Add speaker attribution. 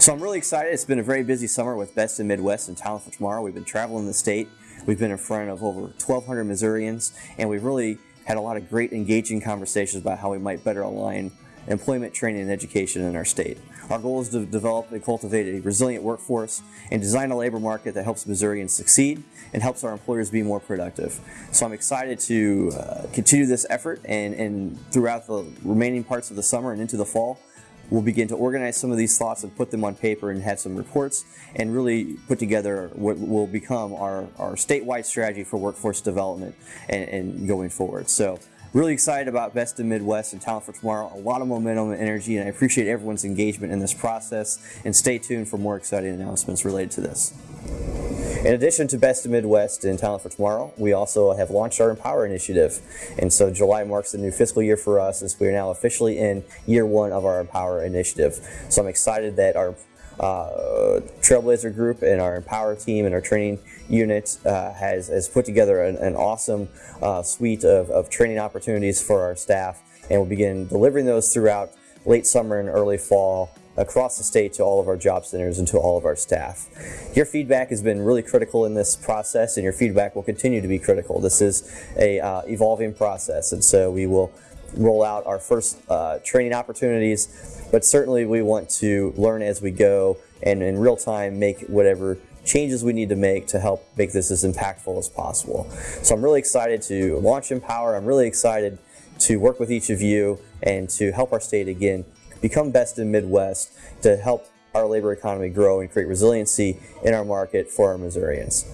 Speaker 1: So I'm really excited. It's been a very busy summer with Best in Midwest and Talent for Tomorrow. We've been traveling the state. We've been in front of over 1,200 Missourians, and we've really had a lot of great engaging conversations about how we might better align employment, training, and education in our state. Our goal is to develop and cultivate a resilient workforce and design a labor market that helps Missourians succeed and helps our employers be more productive. So I'm excited to uh, continue this effort and, and throughout the remaining parts of the summer and into the fall, We'll begin to organize some of these thoughts and put them on paper and have some reports and really put together what will become our, our statewide strategy for workforce development and, and going forward. So really excited about Best in Midwest and Talent for Tomorrow. A lot of momentum and energy and I appreciate everyone's engagement in this process and stay tuned for more exciting announcements related to this. In addition to Best of Midwest and Talent for Tomorrow, we also have launched our Empower initiative. And so July marks the new fiscal year for us as we are now officially in year one of our Empower initiative. So I'm excited that our uh, Trailblazer group and our Empower team and our training unit uh, has, has put together an, an awesome uh, suite of, of training opportunities for our staff and we'll begin delivering those throughout late summer and early fall across the state to all of our job centers and to all of our staff. Your feedback has been really critical in this process and your feedback will continue to be critical. This is a uh, evolving process and so we will roll out our first uh, training opportunities but certainly we want to learn as we go and in real time make whatever changes we need to make to help make this as impactful as possible. So I'm really excited to launch Empower. I'm really excited to work with each of you and to help our state again become best in Midwest to help our labor economy grow and create resiliency in our market for our Missourians.